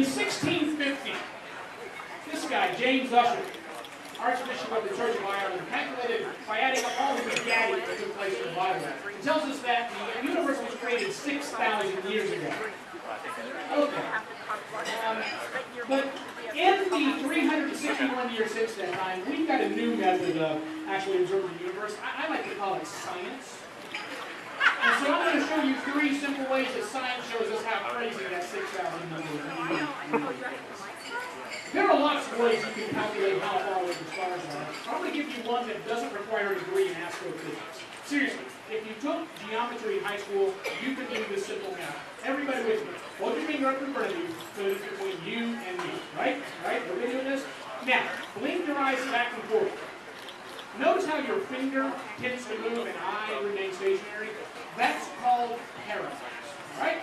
In 1650, this guy, James Ussher, Archbishop of the Church of Ireland, calculated by adding up all the begatting that took place in the Bible. It tells us that the universe was created 6,000 years ago. Okay. Um, but in the 361 years since that time, we've got a new method of actually observing the universe. I, I like to call it science. And so I'm going to show you three simple ways that science shows us how crazy that 6,000 number is. There are lots of ways you can calculate how far away the stars are. I'm going to give you one that doesn't require a degree in astrophysics. Seriously, if you took geometry in high school, you could do this simple math. Everybody with me. Hold your finger up in front of you so it's between you and me. Right? Right? Everybody doing this? Now, blink your eyes back and forth. Notice how your finger tends to move and eye remains stationary? That's called parallax. Right?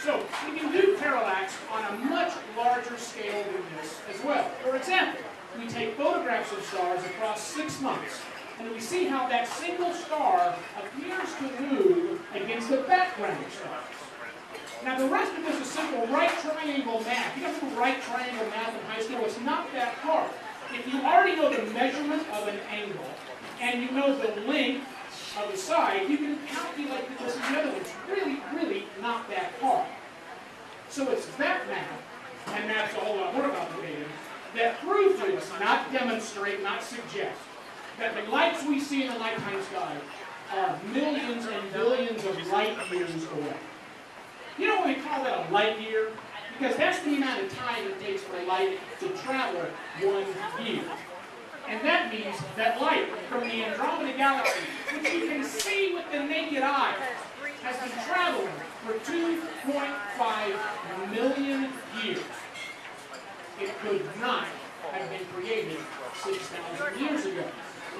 So, we can do parallax on a much larger scale than this as well. For example, we take photographs of stars across six months, and we see how that single star appears to move against the background stars. Now the rest of this is simple right triangle math. You guys do right triangle math in high school. It's not that hard. If you already know the measurement of an angle, and you know the length of the side, you can calculate the distance the other. It's really, really not that hard. So it's that math, and that's a whole lot more complicated, that prove to us, not demonstrate, not suggest, that the lights we see in the nighttime sky are millions and billions of light years away. You know what we call that a light year? Because that's the amount of time it takes for light to travel one year. And that means that light from the Andromeda Galaxy, which you can see with the naked eye, has been traveling for 2.5 million years. It could not have been created 6,000 years ago.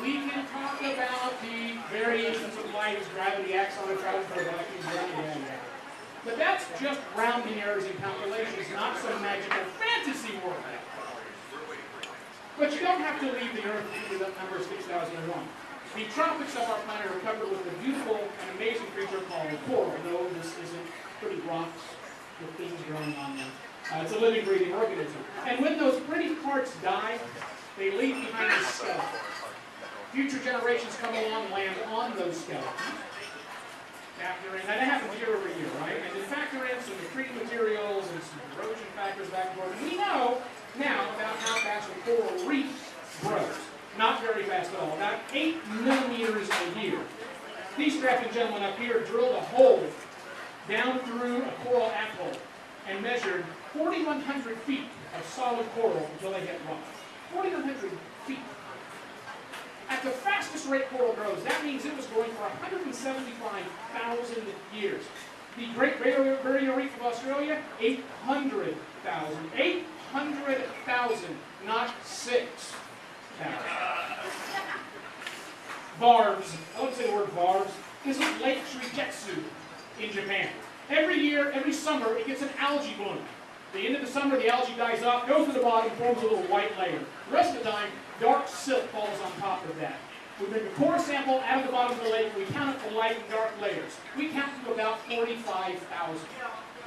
We can talk about the variations of light as gravity acts on a travel for vacuum, but that's just rounding errors in calculations, not some magical fantasy world. But you don't have to leave the Earth to the number 6001. The tropics of our planet are covered with a beautiful and amazing creature called coral, though this isn't pretty rocks with things growing on them. Uh, it's a living, breathing organism. And when those pretty parts die, they leave behind a skeleton. Future generations come along and land on those skeletons. Factor in, and that happens year over year, right? And then factor in some accreting materials and some erosion factors back and forth. We know now about how fast a coral reef grows. Not very fast at all, about 8 millimeters a year. These strapping gentlemen up here drilled a hole down through a coral atoll and measured 4,100 feet of solid coral until they hit rock. 4,100 feet. At the fastest rate coral grows, that means it was growing for 175,000 years. The Great Barrier Reef of Australia, 800,000. 800,000, not 6,000. Varves, I wouldn't say the word varves. This is Lake Suigetsu in Japan. Every year, every summer, it gets an algae bloom. The end of the summer, the algae dies off, goes to the bottom, forms a little white layer. The rest of the time, dark silt falls on top of that. We bring a core sample out of the bottom of the lake, we count it for light and dark layers. We count to about 45,000.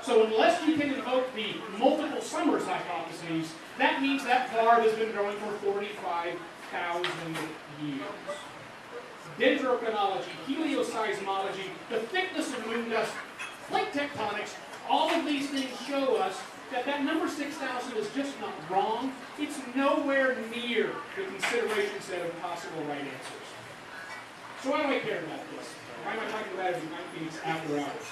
So unless you can invoke the multiple summers hypotheses, that means that varve has been growing for 45,000 years. Dendrochronology, helioseismology, the thickness of moon dust, plate tectonics, all of these things show us that that number 6,000 is just not wrong. It's nowhere near the consideration set of possible right answers. So why do I care about this? Why am I talking about it in 19 after hours?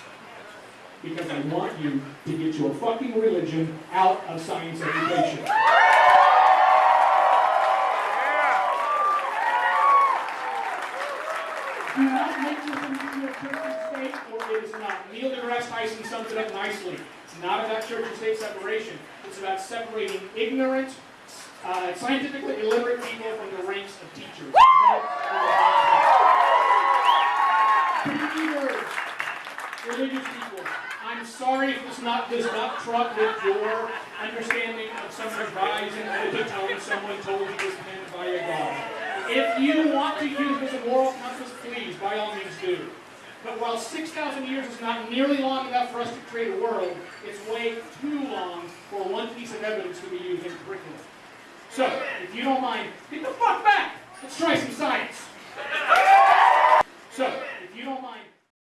Because I want you to get your fucking religion out of science education. Do not make this into a church and state, or it is not. Neil deGrasse Tyson sums it up nicely. It's not about church and state separation. It's about separating ignorant, uh, scientifically illiterate people from the ranks of teachers. Believers, religious people, I'm sorry if this not, does not truck with your understanding of someone's rise in epitome someone told you was meant by a God. If you want to use this moral compass, please, by all means do. But while 6,000 years is not nearly long enough for us to create a world, it's way too long for one piece of evidence to be used in curriculum. So, if you don't mind, get the fuck back! Let's try some science! So, if you don't mind...